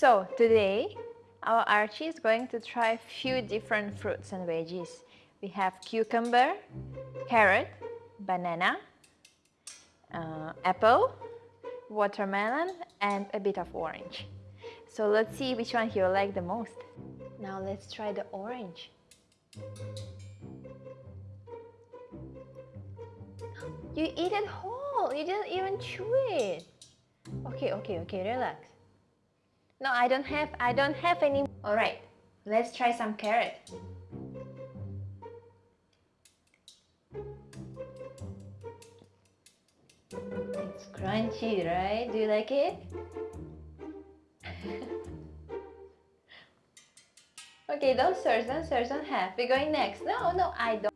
So today our Archie is going to try a few different fruits and veggies. We have cucumber, carrot, banana, uh, apple, watermelon and a bit of orange. So let's see which one he will like the most. Now let's try the orange. You eat it whole, you didn't even chew it. Okay, okay, okay, relax. No, I don't have, I don't have any. All right, let's try some carrot. It's crunchy, right? Do you like it? okay, don't search, don't search, don't have. We're going next. No, no, I don't.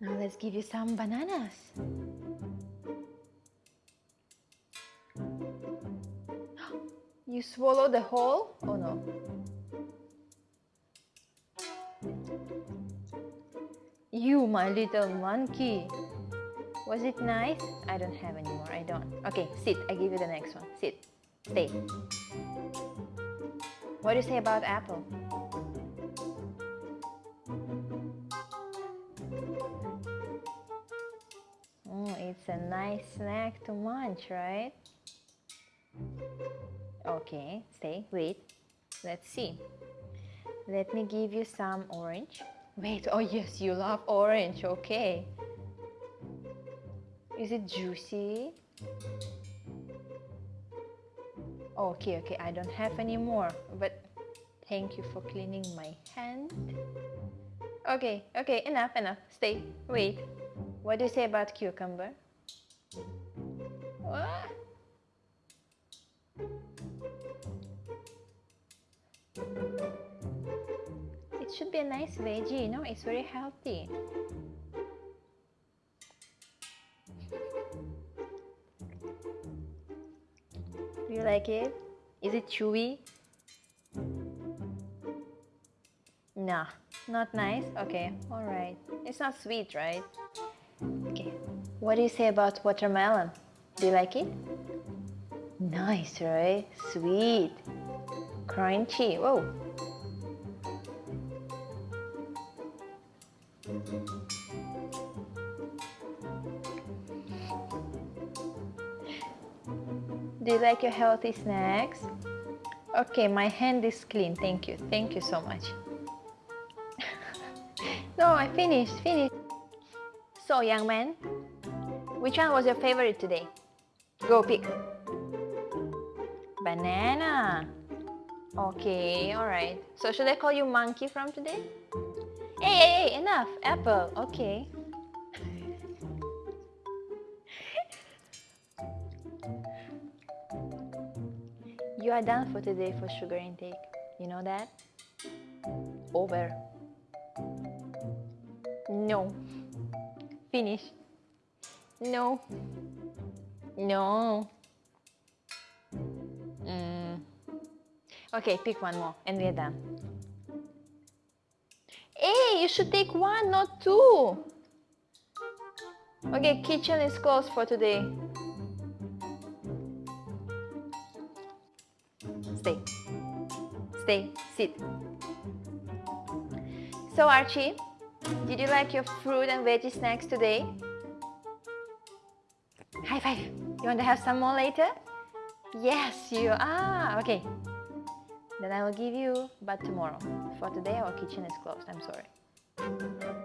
Now let's give you some bananas. You swallow the whole? Oh no. You, my little monkey. Was it nice? I don't have anymore. I don't. Okay, sit. I give you the next one. Sit. Stay. What do you say about apple? Oh, it's a nice snack to munch, right? Okay, stay, wait. Let's see. Let me give you some orange. Wait, oh yes, you love orange, okay. Is it juicy? Okay, okay, I don't have any more, but thank you for cleaning my hand. Okay, okay, enough, enough. Stay, wait. What do you say about cucumber? Should be a nice veggie, you know, it's very healthy. Do you like it? Is it chewy? Nah, not nice? Okay, alright. It's not sweet, right? Okay, what do you say about watermelon? Do you like it? Nice, right? Sweet. Crunchy. Whoa. Do you like your healthy snacks? Okay, my hand is clean. Thank you. Thank you so much. no, I finished. Finished. So, young man, which one was your favorite today? Go pick. Banana. Okay, alright. So should I call you monkey from today? Hey, hey, hey, enough. Apple. Okay. you are done for today for sugar intake. You know that? Over. No. Finish. No. No. Mm. Okay, pick one more and we're done. You should take one, not two. Okay, kitchen is closed for today. Stay. Stay. Sit. So Archie, did you like your fruit and veggie snacks today? High five. You want to have some more later? Yes, you are. Okay. Then I will give you, but tomorrow. For today, our kitchen is closed. I'm sorry. Thank you.